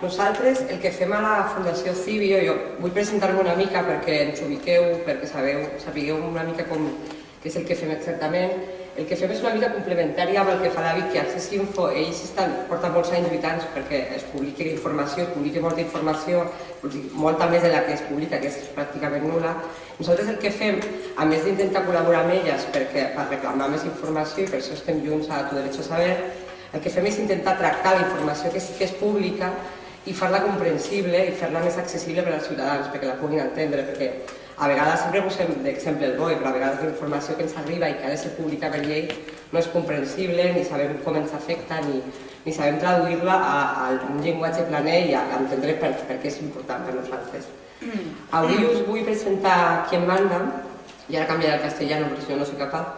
Nosaltres, el que fem a la Fundació Civio, jo vull presentar-me una mica perquè ens ubiqueu, perquè sabeu, sapigueu una mica com, què és el que fem exactament. El que fem és una mica complementària amb el que fa David, que Access Info, ells estan, porten molts anys lluitant perquè es publiqui informació, es publiqui molta informació, molta més de la que es publica, que és pràcticament nula. Nosaltres el que fem, a més d'intentar col·laborar amb elles perquè, per reclamar més informació i per això estem junts a Tu Derecho a Saber, el que fem és intentar tractar la informació que sí que és pública i fer-la comprensible i fer-la més accessible per als ciutadans, perquè la puguin entendre, perquè a vegades sempre posem d'exemple el BOE, però a vegades la informació que ens arriba i que ha de ser pública per llei no és comprensible, ni sabem com ens afecta, ni, ni sabem traduir-la a, a un llenguatge planer i a, a entendre per, per què és important per nosaltres. Avui us vull presentar Quien Manda, y ahora cambiaré al castellano porque si no no soy capaz.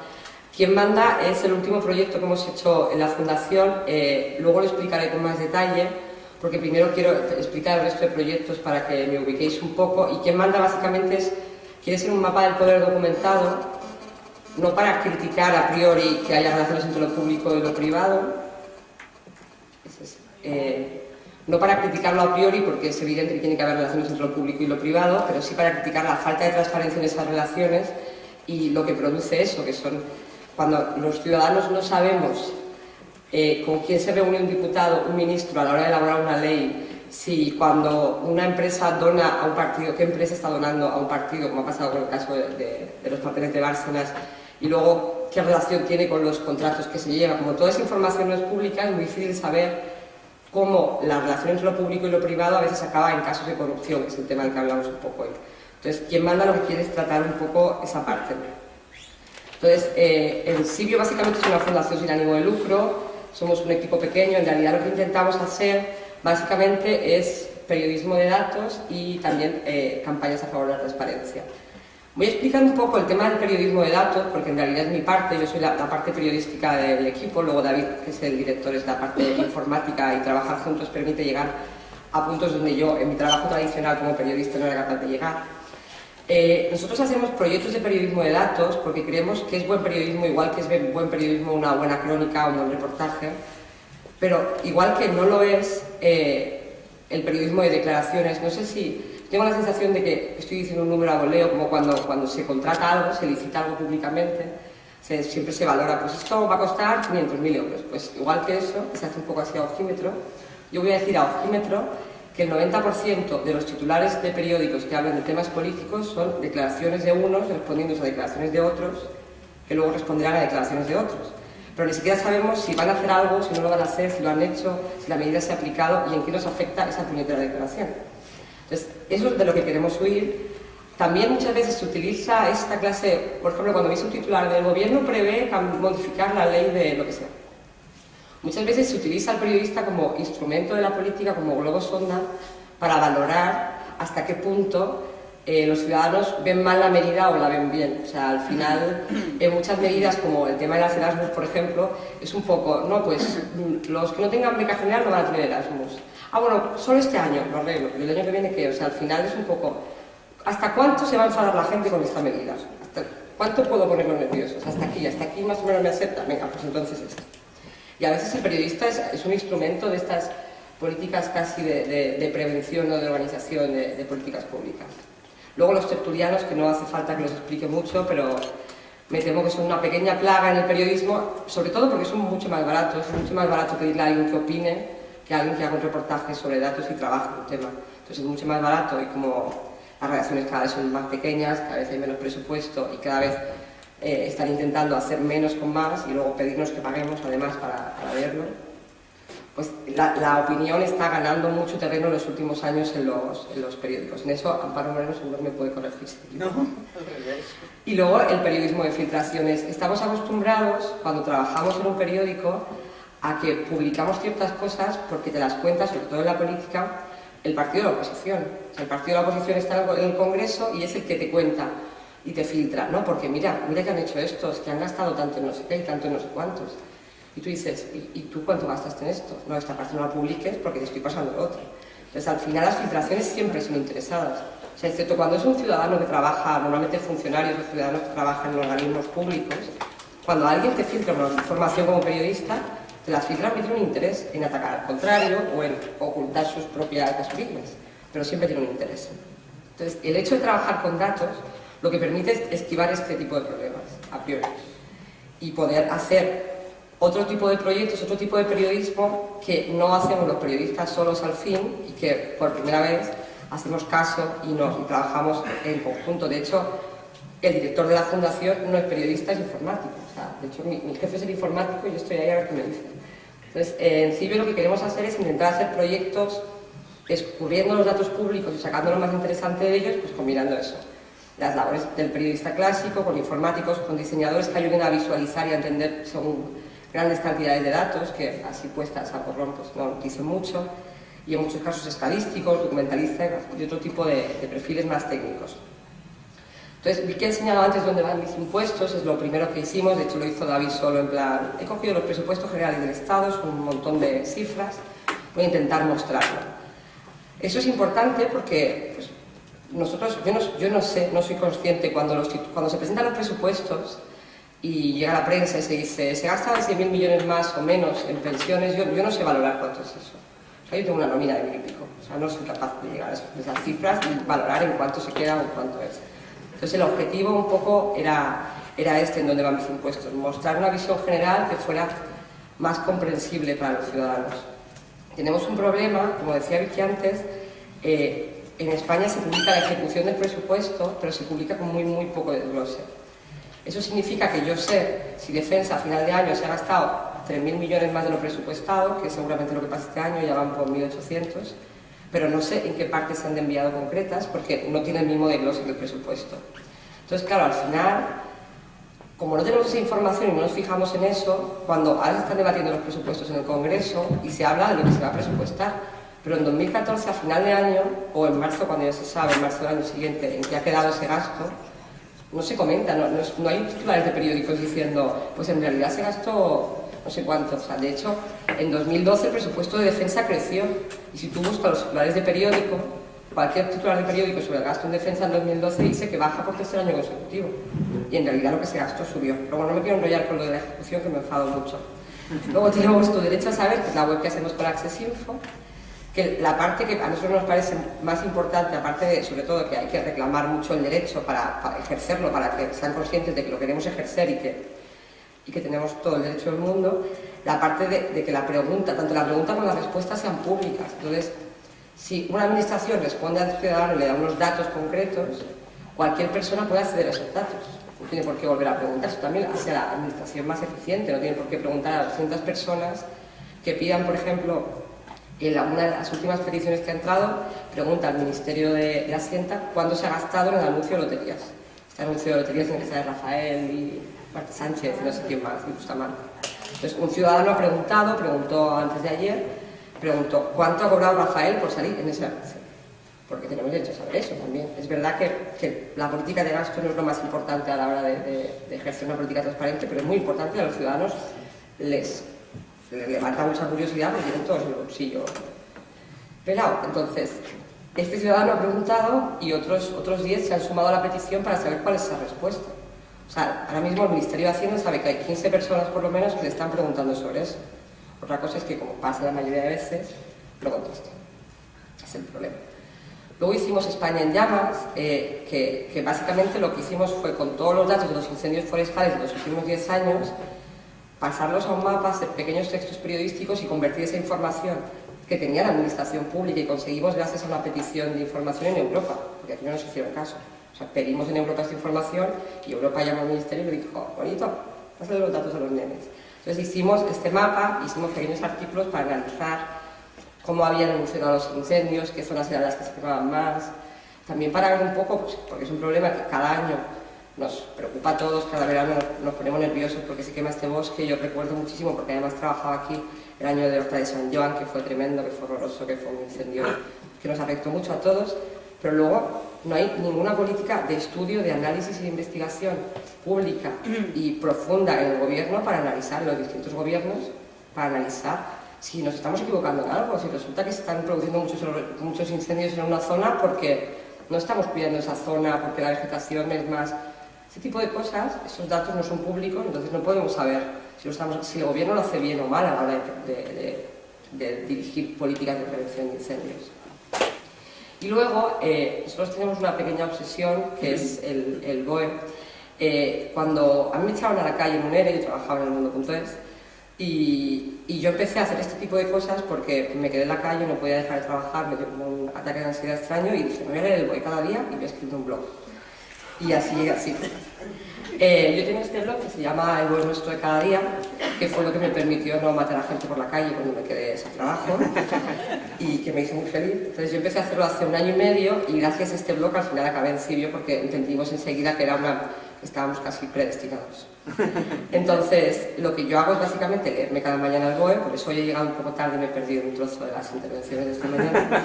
Quien Manda es el último proyecto que hemos hecho en la Fundación, eh, luego lo explicaré con más detalle, porque primero quiero explicar el resto de proyectos para que me ubiquéis un poco. Y quien manda básicamente es, quiere ser un mapa del poder documentado, no para criticar a priori que haya relaciones entre lo público y lo privado, eh, no para criticarlo a priori porque es evidente que tiene que haber relaciones entre lo público y lo privado, pero sí para criticar la falta de transparencia en esas relaciones y lo que produce eso, que son cuando los ciudadanos no sabemos eh, con quién se reúne un diputado, un ministro a la hora de elaborar una ley, si cuando una empresa dona a un partido, qué empresa está donando a un partido, como ha pasado con el caso de, los papeles de Bárcenas, y luego qué relación tiene con los contratos que se llevan. Como toda esa información no es pública, es muy difícil saber cómo la relación entre lo público y lo privado a veces acaba en casos de corrupción, que es el tema del que hablamos un poco hoy. Entonces, quien manda lo que quiere es tratar un poco esa parte. Entonces, eh, el Sibio básicamente es una fundación sin ánimo de lucro, somos un equipo pequeño, en realidad lo que intentamos hacer básicamente es periodismo de datos y también eh, campañas a favor de la transparencia. Voy a explicar un poco el tema del periodismo de datos, porque en realidad es mi parte, yo soy la, la, parte periodística del equipo, luego David, que es el director, es la parte informática y trabajar juntos permite llegar a puntos donde yo, en mi trabajo tradicional como periodista, no era capaz de llegar. Eh, nosotros hacemos proyectos de periodismo de datos porque creemos que es buen periodismo, igual que es buen periodismo una buena crónica o un buen reportaje, pero igual que no lo es eh, el periodismo de declaraciones. No sé si tengo la sensación de que estoy diciendo un número a voleo, como cuando, cuando se contrata algo, se licita algo públicamente, siempre se valora, pues esto va a costar 500.000 euros. Pues igual que eso, se hace un poco así a ojímetro, yo voy a decir a ojímetro que el 90% de los titulares de periódicos que hablan de temas políticos son declaraciones de unos respondiendo a declaraciones de otros, que luego responderán a declaraciones de otros. Pero ni siquiera sabemos si van a hacer algo, si no lo van a hacer, si lo han hecho, si la medida se ha aplicado y en qué nos afecta esa puñetera declaración. Entonces, eso es de lo que queremos huir. También muchas veces se utiliza esta clase, por ejemplo, cuando veis un titular del gobierno prevé modificar la ley de lo que sea. Muchas veces se utiliza al periodista como instrumento de la política, como globo sonda, para valorar hasta qué punto eh, los ciudadanos ven mal la medida o la ven bien. O sea, al final, en muchas medidas, como el tema de las Erasmus, por ejemplo, es un poco, no, pues los que no tengan beca general no van a tener Erasmus. Ah, bueno, solo este año, lo arreglo, pero el año que viene, ¿qué? O sea, al final es un poco, ¿hasta cuánto se va a enfadar la gente con esta medida? ¿Hasta ¿Cuánto puedo ponerlos nerviosos? Hasta aquí, hasta aquí más o menos me acepta. Venga, pues entonces esto. Y a veces el periodista es, un instrumento de estas políticas casi de, prevención o de organización de, políticas públicas. Luego los tertulianos, que no hace falta que los explique mucho, pero me temo que son una pequeña plaga en el periodismo, sobre todo porque son mucho más baratos, es mucho más barato pedirle a alguien que opine que a alguien que haga un reportaje sobre datos y trabaje un tema. Entonces es mucho más barato y como las redacciones cada vez son más pequeñas, cada vez hay menos presupuesto y cada vez eh, están intentando hacer menos con más y luego pedirnos que paguemos además para, para verlo, pues la, la, opinión está ganando mucho terreno en los últimos años en los, en los periódicos. En eso Amparo Moreno seguro me puede corregir. No, y luego el periodismo de filtraciones. Estamos acostumbrados, cuando trabajamos en un periódico, a que publicamos ciertas cosas porque te las cuenta, sobre todo en la política, el partido de la oposición. O sea, el partido de la oposición está en el Congreso y es el que te cuenta y te filtra, ¿no? Porque mira, mira que han hecho estos, que han gastado tanto en no sé qué y tanto en no sé cuántos. Y tú dices, ¿y, y tú cuánto gastaste en esto? No, esta parte no la publiques porque te estoy pasando lo otro. Entonces, al final las filtraciones siempre son interesadas. O sea, excepto cuando es un ciudadano que trabaja, normalmente funcionarios o ciudadanos que trabajan en organismos públicos, cuando alguien te filtra una información como periodista, las cifras no tienen un interés en atacar al contrario o en ocultar sus propias víctimas, pero siempre tienen un interés. Entonces, el hecho de trabajar con datos lo que permite es esquivar este tipo de problemas, a priori, y poder hacer otro tipo de proyectos, otro tipo de periodismo que no hacemos los periodistas solos al fin y que por primera vez hacemos caso y, trabajamos en conjunto. De hecho, el director de la fundación no es periodista, es informático. de hecho, mi, jefe es el informático y yo estoy ahí a ver qué me dice. Entonces, en CIBE lo que queremos hacer es intentar hacer proyectos escurriendo los datos públicos y sacando lo más interesante de ellos, pues combinando eso. Las labores del periodista clásico, con informáticos, con diseñadores que ayuden a visualizar y a entender según grandes cantidades de datos, que así puestas a porrón pues no dicen mucho, y en muchos casos estadísticos, documentalistas y otro tipo de, perfiles más técnicos. Entonces, vi que he enseñado antes dónde van mis impuestos, es lo primero que hicimos, de hecho lo hizo David solo en plan, he cogido los presupuestos generales del Estado, son un montón de cifras, voy a intentar mostrarlo. Eso es importante porque pues, nosotros, yo no, yo no, sé, no soy consciente, cuando, los, cuando se presentan los presupuestos, y llega la prensa y se dice, se gastan 100.000 millones más o menos en pensiones, yo, yo, no sé valorar cuánto es eso. Yo tengo una nómina de mil y pico, o sea, no soy capaz de llegar a esas cifras y valorar en cuánto se queda o cuánto es. Entonces el objetivo un poco era, era este, en donde van mis impuestos, mostrar una visión general que fuera más comprensible para los ciudadanos. Tenemos un problema, como decía Vicky antes, eh, en España se publica la ejecución del presupuesto, pero se publica con muy, muy poco desglose. Eso significa que yo sé si Defensa a final de año se ha gastado 3.000 millones más de lo presupuestado, que seguramente lo que pasa este año, ya van por 1.800, pero no sé en qué partes se han enviado concretas porque no tiene el mismo desglose que el presupuesto. Entonces, claro, al final, como no tenemos esa información y no nos fijamos en eso, cuando ahora se están debatiendo los presupuestos en el Congreso y se habla de lo que se va a presupuestar, pero en 2014, a final de año, o en marzo, cuando ya se sabe, en marzo del año siguiente, en qué ha quedado ese gasto, no se comenta, no, hay titulares de periódicos diciendo, pues en realidad se gastó no sé cuánto. O sea, de hecho, en 2012 el presupuesto de defensa creció. Y si tú buscas los titulares de periódico, cualquier titular de periódico sobre el gasto en defensa en 2012 dice que baja por tercer año consecutivo. Y en realidad lo que se gastó subió. Pero bueno, no me quiero enrollar con lo de la ejecución, que me enfado mucho. Luego tenemos tu derecho a saber, que es la web que hacemos con Access Info, que la parte que a nosotros nos parece más importante, aparte de, sobre todo, que hay que reclamar mucho el derecho para, ejercerlo, para que sean conscientes de que lo queremos ejercer y que, y que tenemos todo el derecho del mundo, la parte de, que la pregunta, tanto la pregunta como la respuesta sean públicas. Entonces, si una administración responde al ciudadano y le da unos datos concretos, cualquier persona puede acceder a esos datos. No tiene por qué volver a preguntar. Eso también hace la administración más eficiente. No tiene por qué preguntar a 200 personas que pidan, por ejemplo, en una de las últimas peticiones que ha entrado, pregunta al Ministerio de, Hacienda cuándo se ha gastado en el anuncio de loterías. Este anuncio de loterías en el que sale Rafael y Marta Sánchez y no sé quién más, y Bustamante. Entonces, un ciudadano ha preguntado, preguntó antes de ayer, preguntó ¿cuánto ha cobrado Rafael por salir en ese anuncio? Porque tenemos derecho a saber eso también. Es verdad que, la política de gasto no es lo más importante a la hora de, de ejercer una política transparente, pero es muy importante a los ciudadanos les le levanta mucha curiosidad porque tienen todos el bolsillo pelado. Entonces, este ciudadano ha preguntado y otros, otros 10 se han sumado a la petición para saber cuál es esa respuesta. O sea, ahora mismo el Ministerio de Hacienda sabe que hay 15 personas por lo menos que le están preguntando sobre eso. Otra cosa es que, como pasa la mayoría de veces, lo contestan. Es el problema. Luego hicimos España en llamas, eh, que, que, básicamente lo que hicimos fue con todos los datos de los incendios forestales de los últimos 10 años, pasarlos a un mapa, hacer pequeños textos periodísticos y convertir esa información que tenía la administración pública y conseguimos gracias a una petición de información en Europa, porque aquí no nos hicieron caso. O sea, pedimos en Europa esta información y Europa llamó al ministerio y le dijo, bonito, pásale los datos a los nenes. Entonces hicimos este mapa, hicimos pequeños artículos para analizar cómo habían evolucionado los incendios, qué zonas eran las que se quemaban más, también para ver un poco, pues, porque es un problema que cada año nos preocupa a todos, cada verano nos ponemos nerviosos porque se quema este bosque, yo recuerdo muchísimo porque además trabajaba aquí el año de Horta de San Joan, que fue tremendo, que fue horroroso, que fue un incendio que nos afectó mucho a todos, pero luego no hay ninguna política de estudio, de análisis y de investigación pública y profunda en el gobierno para analizar, los distintos gobiernos, para analizar si nos estamos equivocando en algo, si resulta que se están produciendo muchos, muchos incendios en una zona porque no estamos cuidando esa zona, porque la vegetación es más Este tipo de cosas, esos datos no son públicos, entonces no podemos saber si, el gobierno lo hace bien o mal a la hora de, dirigir políticas de prevención de incendios. Y luego, eh, nosotros tenemos una pequeña obsesión, que es el, BOE. Eh, cuando a mí me echaban a la calle en un ERE, yo trabajaba en el mundo.es, y, yo empecé a hacer este tipo de cosas porque me quedé en la calle, no podía dejar de trabajar, me dio un ataque de ansiedad extraño y dije, me voy a leer el BOE cada día y voy a escribir un blog. Y así, así. Eh, yo tengo este blog que se llama El buen nuestro de cada día, que fue lo que me permitió no matar a gente por la calle cuando me quedé sin trabajo y que me hizo muy feliz. Entonces yo empecé a hacerlo hace un año y medio y gracias a este blog al final acabé en Sirio porque entendimos enseguida que era una, estábamos casi predestinados. Entonces lo que yo hago es básicamente leerme cada mañana el BOE, por eso hoy he llegado un poco tarde y me he perdido un trozo de las intervenciones de esta mañana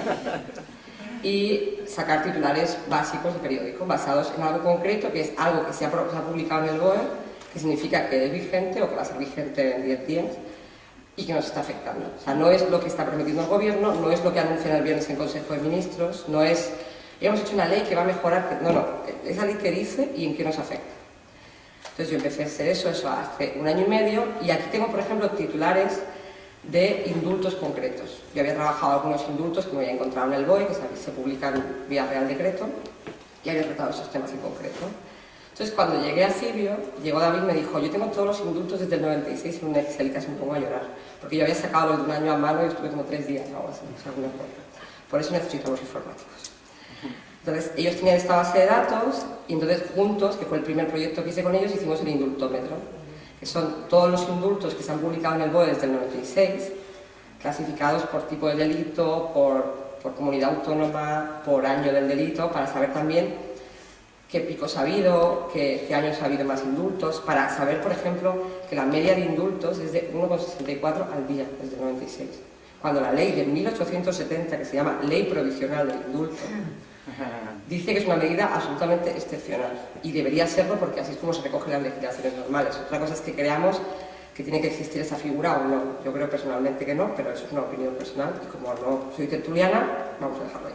y sacar titulares básicos de periódico basados en algo concreto, que es algo que se ha, publicado en el BOE, que significa que es vigente o que va a ser vigente en 10 días y que nos está afectando. O sea, no es lo que está prometiendo el gobierno, no es lo que anuncian el viernes en Consejo de Ministros, no es hemos hecho una ley que va a mejorar, no, no, es la ley que dice y en qué nos afecta. Entonces yo empecé a hacer eso, eso hace un año y medio y aquí tengo, por ejemplo, titulares de indultos concretos. Yo había trabajado algunos indultos que me había encontrado en el BOE, que se publican vía Real Decreto, y había tratado esos temas en concreto. Entonces, cuando llegué a Sirio, llegó David y me dijo, yo tengo todos los indultos desde el 96 en un Excel casi me pongo a llorar, porque yo había sacado los de un año a mano y estuve como tres días o algo así, alguna Por eso necesitamos informáticos. Entonces, ellos tenían esta base de datos y entonces juntos, que fue el primer proyecto que hice con ellos, hicimos el indultómetro que son todos los indultos que se han publicado en el BOE desde el 96, clasificados por tipo de delito, por, comunidad autónoma, por año del delito, para saber también qué picos ha habido, qué, años ha habido más indultos, para saber, por ejemplo, que la media de indultos es de 1,64 al día desde el 96, cuando la ley de 1870, que se llama Ley Provisional del Indulto, dice que es una medida absolutamente excepcional y debería serlo porque así es como se recogen las legislaciones normales. Otra cosa es que creamos que tiene que existir esa figura o no. Yo creo personalmente que no, pero eso es una opinión personal y como no soy tertuliana, vamos a dejarlo ahí.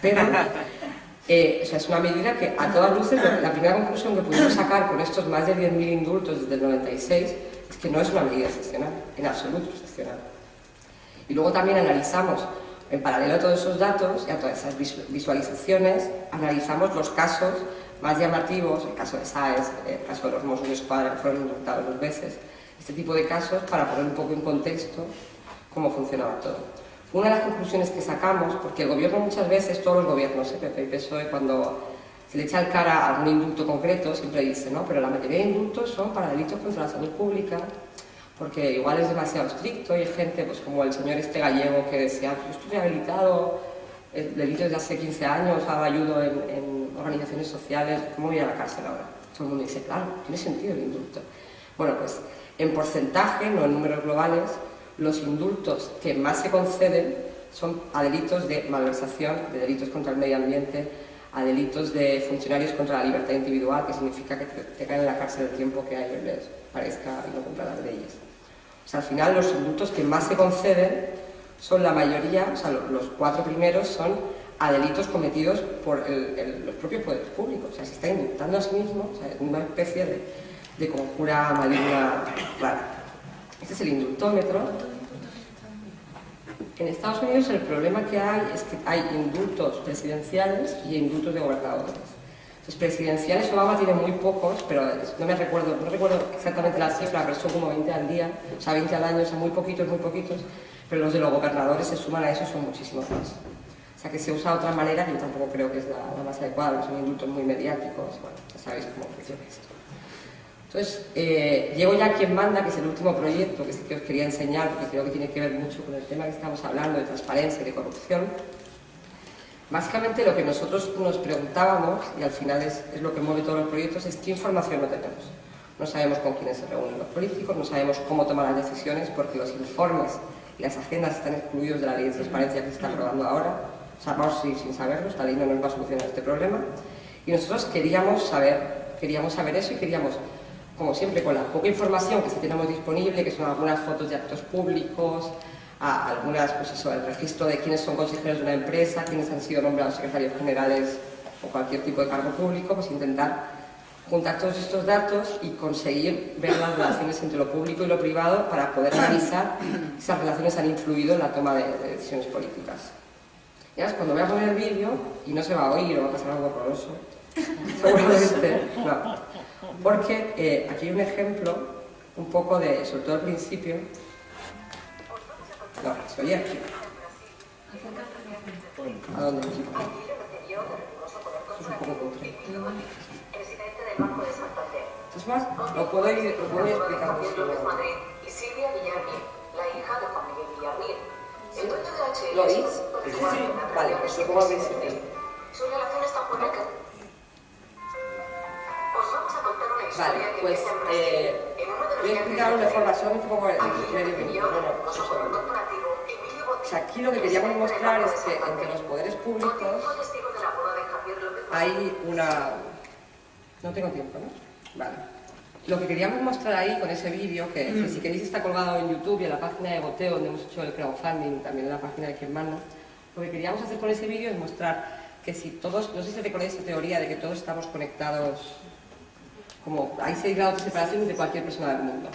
Pero eh, es una medida que a todas luces, la primera conclusión que pudimos sacar con estos más de 10.000 indultos desde el 96 es que no es una medida excepcional, en absoluto excepcional. Y luego también analizamos en paralelo a todos esos datos y a todas esas visualizaciones, analizamos los casos más llamativos, el caso de SAES, el caso de los Mossos de Escuadra, que fueron indultados dos veces, este tipo de casos para poner un poco en contexto cómo funcionaba todo. Una de las conclusiones que sacamos, porque el gobierno muchas veces, todos los gobiernos, PP y PSOE, cuando se le echa al cara a algún indulto concreto, siempre dice, no, pero la mayoría de indultos son para delitos contra la salud pública, porque igual es demasiado estricto y hay gente pues como el señor este gallego que decía, yo estoy rehabilitado, el delito de hace 15 años, hago ayudo en, organizaciones sociales, ¿cómo voy a la cárcel ahora? Todo el mundo dice, claro, tiene sentido el indulto. Bueno, pues en porcentaje, no en números globales, los indultos que más se conceden son a delitos de malversación, de delitos contra el medio ambiente, a delitos de funcionarios contra la libertad individual, que significa que te, caen en la cárcel el tiempo que a ellos les parezca y no cumplan las leyes. O sea, al final los indultos que más se conceden son la mayoría, o sea, los cuatro primeros son a delitos cometidos por los propios poderes públicos. O sea, se está indultando a sí mismo, o sea, una especie de, de conjura maligna. Este es el indultómetro. En Estados Unidos el problema que hay es que hay indultos presidenciales y indultos de gobernadores. Los presidenciales Obama tiene muy pocos, pero no me recuerdo, no recuerdo exactamente la cifra, pero son como 20 al día, o sea, 20 al año, son muy poquitos, muy poquitos, pero los de los gobernadores se suman a eso, son muchísimos más. O sea, que se usa de otra manera, yo tampoco creo que es la, más adecuada, son indultos muy mediáticos, bueno, ya sabéis cómo funciona esto. Entonces, eh, llego ya a quien manda, que es el último proyecto que, que os quería enseñar, porque creo que tiene que ver mucho con el tema que estamos hablando de transparencia y de corrupción. Básicamente lo que nosotros nos preguntábamos, y al final es, lo que mueve todos los proyectos, es qué información no tenemos. No sabemos con quiénes se reúnen los políticos, no sabemos cómo toman las decisiones, porque los informes y las agendas están excluidos de la ley de transparencia que se está aprobando ahora. O sea, vamos sin, sin saberlo, esta ley no nos va a solucionar este problema. Y nosotros queríamos saber, queríamos saber eso y queríamos, como siempre, con la poca información que sí tenemos disponible, que son algunas fotos de actos públicos, a algunas, pues eso, el registro de quiénes son consejeros de una empresa, quiénes han sido nombrados secretarios generales o cualquier tipo de cargo público, pues intentar juntar todos estos datos y conseguir ver las relaciones entre lo público y lo privado para poder analizar si esas relaciones han influido en la toma de, decisiones políticas. Ya cuando voy a poner el vídeo, y no se va a oír o va a pasar algo horroroso, seguramente, no. Porque eh, aquí hay un ejemplo, un poco de, sobre todo al principio, no, se oye aquí. ¿A dónde? Eso es un poco cutre. Es más, lo puedo ir, lo puedo ir explicando. Madrid y Silvia Villarmir, la hija de Juan Miguel Villarmir. El dueño de HL... ¿Lo oís? Sí, sí. Vale, pues lo pongo al principio. Su relación es tan buena que... Os vamos a contar una historia Vale, que pues eh, voy a explicarlo de forma solamente un poco el Aquí medio vivió minuto, no, no, con un su segundo. corporativo Emilio O sea, aquí lo que queríamos mostrar es que entre los poderes públicos la hay una... No tengo tiempo, ¿no? Vale. Lo que queríamos mostrar ahí con ese vídeo, que, que si queréis está colgado en YouTube y en la página de Goteo, donde hemos hecho el crowdfunding, también en la página de Quien Manda, lo que queríamos hacer con ese vídeo es mostrar que si todos, no sé si recordáis esa teoría de que todos estamos conectados, como hay seis grados de separación entre cualquier persona del mundo.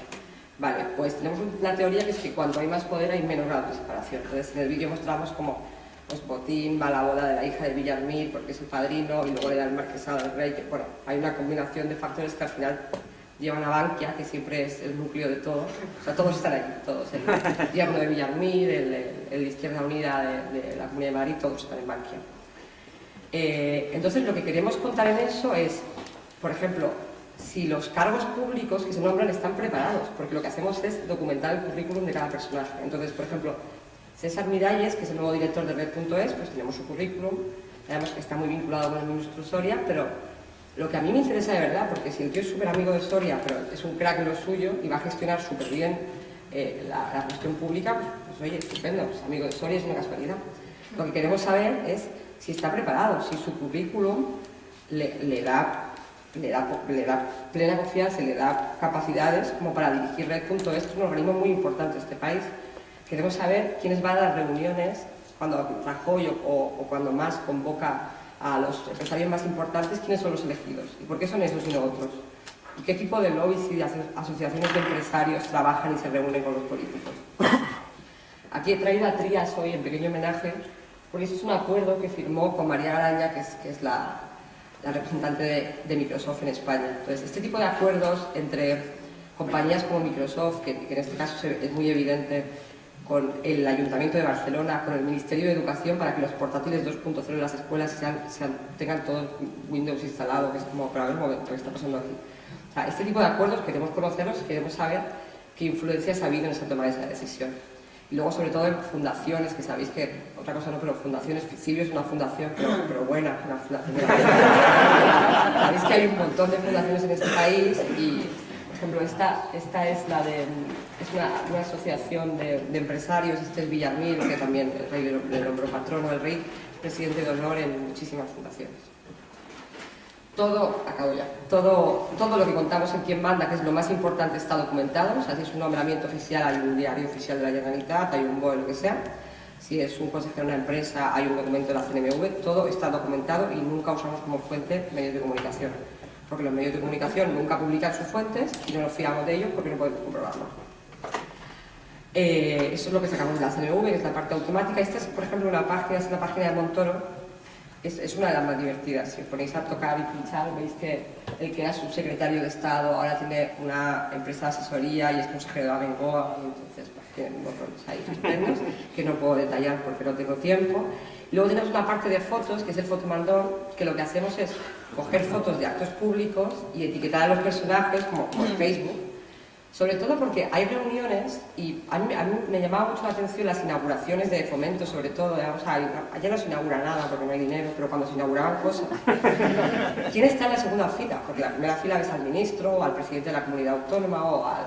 Vale, pues tenemos una teoría que es que cuanto hay más poder hay menos grados de separación. Entonces en el vídeo mostramos como pues Botín va a la boda de la hija de Villarmir porque es el padrino y luego le da el marquesado al rey, que bueno, hay una combinación de factores que al final llevan a Bankia, que siempre es el núcleo de todo, o sea, todos están ahí, todos, el yerno de Villarmir, el, el, Izquierda Unida de, de la Comunidad de Madrid, todos están en Bankia. Eh, entonces lo que queremos contar en eso es, por ejemplo, si los cargos públicos que se nombran están preparados, porque lo que hacemos es documentar el currículum de cada personaje. Entonces, por ejemplo, César Miralles, que es el nuevo director de Red.es, pues tenemos su currículum, además que está muy vinculado con el ministro Soria, pero lo que a mí me interesa de verdad, porque si el tío es súper amigo de Soria, pero es un crack lo suyo y va a gestionar súper bien eh, la, la, cuestión pública, pues, pues oye, estupendo, pues, amigo de Soria es una casualidad. Lo que queremos saber es si está preparado, si su currículum le da le da, le da, plena confianza, le da capacidades como para dirigir Red.es, que es un organismo muy importante en este país. Queremos saber quiénes van a las reuniones cuando Rajoy o, o cuando más convoca a los empresarios más importantes, quiénes son los elegidos y por qué son esos y no otros. Y qué tipo de lobbies y de asociaciones de empresarios trabajan y se reúnen con los políticos. Aquí he traído a Trías hoy en pequeño homenaje, porque eso es un acuerdo que firmó con María Garaña, que es la, la representante de, Microsoft en España. Entonces, este tipo de acuerdos entre compañías como Microsoft, que, en este caso es muy evidente, con el Ayuntamiento de Barcelona, con el Ministerio de Educación, para que los portátiles 2.0 en las escuelas tengan todo Windows instalado, que es como, para ver un momento, ¿qué está pasando aquí? Este tipo de acuerdos queremos conocerlos, queremos saber qué influencias ha habido en esa toma de esa decisión. Y luego, sobre todo, en fundaciones, que sabéis que, otra cosa no, pero fundaciones, Ficilio es una fundación, pero, buena, una fundación Sabéis que hay un montón de fundaciones en este país y, por ejemplo, esta, esta es la de, es una, una asociación de, empresarios, este es Villarmir, que también el rey le nombró patrono, el rey es presidente de honor en muchísimas fundaciones. Todo, acabo ya, todo, todo lo que contamos en Quien Manda, que es lo más importante, está documentado. Si es un nombramiento oficial, hay un diario oficial de la Generalitat, hay un BOE, lo que sea. Si es un consejero de una empresa, hay un documento de la CNMV. Todo está documentado y nunca usamos como fuente medios de comunicación. Porque los medios de comunicación nunca publican sus fuentes y no nos fiamos de ellos porque no podemos comprobarlo. Eh, eso es lo que sacamos de la CNMV, que es la parte automática. Esta es, por ejemplo, una página, es la página de Montoro, es, es, una de las más divertidas. Si os ponéis a tocar y pinchar, veis que el que era subsecretario de Estado ahora tiene una empresa de asesoría y es consejero de Abengoa, y entonces pues, tienen botones ahí que no puedo detallar porque no tengo tiempo. Luego tenemos una parte de fotos, que es el fotomandón, que lo que hacemos es coger fotos de actos públicos y etiquetar a los personajes como por Facebook, sobre todo porque hay reuniones y a mí, a mí, me llamaba mucho la atención las inauguraciones de fomento, sobre todo, o sea, allá no se inaugura nada porque no hay dinero, pero cuando se inauguraban cosas, ¿quién está en la segunda fila? Porque la primera fila ves al ministro, o al presidente de la comunidad autónoma o al,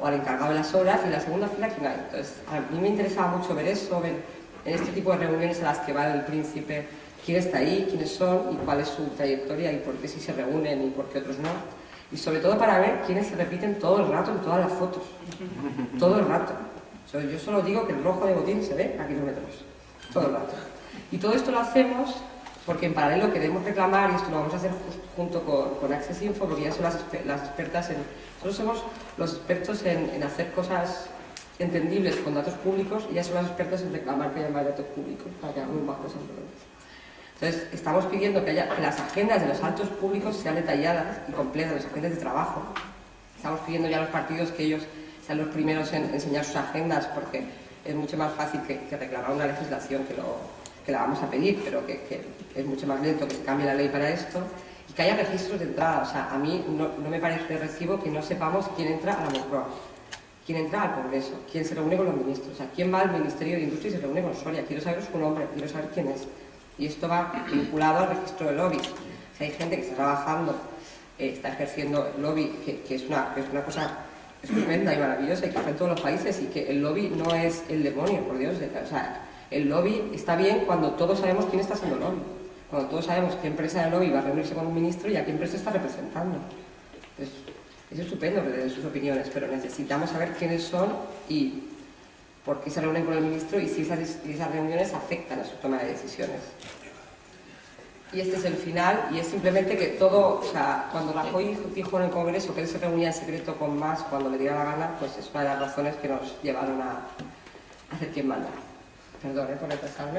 o al encargado de las obras, y en la segunda fila ¿quién hay? Entonces, a mí me interesaba mucho ver eso, ver en este tipo de reuniones a las que va el príncipe, quién está ahí, quiénes son y cuál es su trayectoria y por qué sí se reúnen y por qué otros no y sobre todo para ver quiénes se repiten todo el rato en todas las fotos. Todo el rato. Yo solo digo que el rojo de botín se ve a kilómetros. Todo el rato. Y todo esto lo hacemos porque en paralelo queremos reclamar, y esto lo vamos a hacer junto con, con Access Info, porque ya son las, las expertas en... Nosotros somos los expertos en, en, hacer cosas entendibles con datos públicos y ya son las expertas en reclamar que haya más datos públicos para que hagamos más cosas Entonces, estamos pidiendo que, haya, las agendas de los altos públicos sean detalladas y completas, las agendas de trabajo. Estamos pidiendo ya a los partidos que ellos sean los primeros en enseñar sus agendas porque es mucho más fácil que, reclamar una legislación que la vamos a pedir, pero que, es mucho más lento que se cambie la ley para esto, y que haya registros de entrada. O sea, a mí no, no me parece recibo que no sepamos quién entra a la Moncloa, quién entra al Congreso, quién se reúne con los ministros, o sea, quién va al Ministerio de Industria y se reúne con Soria. Quiero saber su nombre, quiero saber quién es. Y esto va vinculado al registro de lobbies. Hay gente que está trabajando, eh, está ejerciendo el lobby, que, es una, que es una cosa estupenda y maravillosa y que está en todos los países y que el lobby no es el demonio, por Dios. O sea, el lobby está bien cuando todos sabemos quién está haciendo lobby, cuando todos sabemos qué empresa de lobby va a reunirse con un ministro y a qué empresa está representando. Entonces, es estupendo que sus opiniones, pero necesitamos saber quiénes son y por qué se reúnen con el ministro y si esas, reuniones afectan a su toma de decisiones. Y este es el final, y es simplemente que todo, o sea, cuando Rajoy dijo en el Congreso que él se reunía en secreto con más cuando le diera la gana, pues es una de las razones que nos llevaron a hacer quien manda. Perdón, eh, por retrasarme.